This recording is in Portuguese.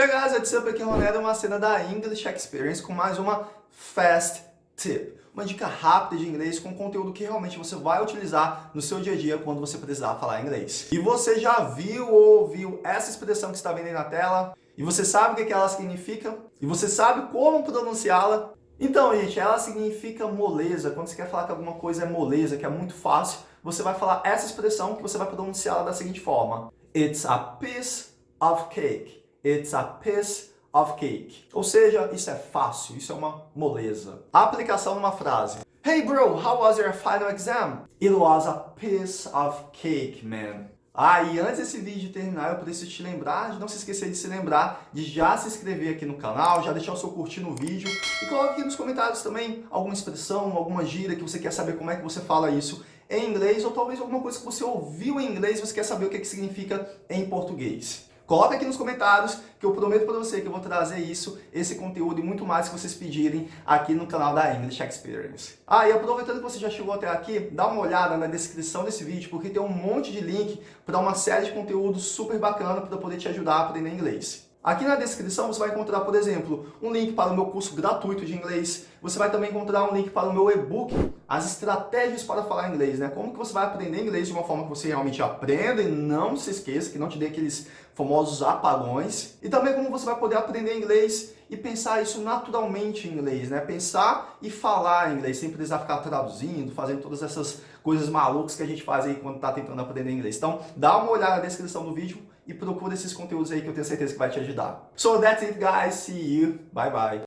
Hey guys, what's up? Aqui é o Ronaldo, uma cena da English Experience com mais uma Fast Tip. Uma dica rápida de inglês com conteúdo que realmente você vai utilizar no seu dia a dia quando você precisar falar inglês. E você já viu ou ouviu essa expressão que está vendo aí na tela? E você sabe o que ela significa? E você sabe como pronunciá-la? Então, gente, ela significa moleza. Quando você quer falar que alguma coisa é moleza, que é muito fácil, você vai falar essa expressão que você vai pronunciá-la da seguinte forma. It's a piece of cake. It's a piece of cake. Ou seja, isso é fácil, isso é uma moleza. Aplicação numa frase. Hey bro, how was your final exam? It was a piece of cake, man. Ah, e antes desse vídeo terminar, eu preciso te lembrar de não se esquecer de se lembrar de já se inscrever aqui no canal, já deixar o seu curtir no vídeo e coloque aqui nos comentários também alguma expressão, alguma gíria que você quer saber como é que você fala isso em inglês ou talvez alguma coisa que você ouviu em inglês e você quer saber o que, que significa em português. Coloca aqui nos comentários que eu prometo para você que eu vou trazer isso, esse conteúdo e muito mais que vocês pedirem aqui no canal da English Experience. Ah, e aproveitando que você já chegou até aqui, dá uma olhada na descrição desse vídeo, porque tem um monte de link para uma série de conteúdos super bacana para poder te ajudar a aprender inglês. Aqui na descrição você vai encontrar, por exemplo, um link para o meu curso gratuito de inglês. Você vai também encontrar um link para o meu e-book, as estratégias para falar inglês, né? Como que você vai aprender inglês de uma forma que você realmente aprenda e não se esqueça, que não te dê aqueles famosos apagões. E também como você vai poder aprender inglês e pensar isso naturalmente em inglês, né? Pensar e falar inglês, sem precisar ficar traduzindo, fazendo todas essas coisas malucas que a gente faz aí quando está tentando aprender inglês. Então, dá uma olhada na descrição do vídeo e procura esses conteúdos aí que eu tenho certeza que vai te ajudar. So that's it guys, see you, bye bye.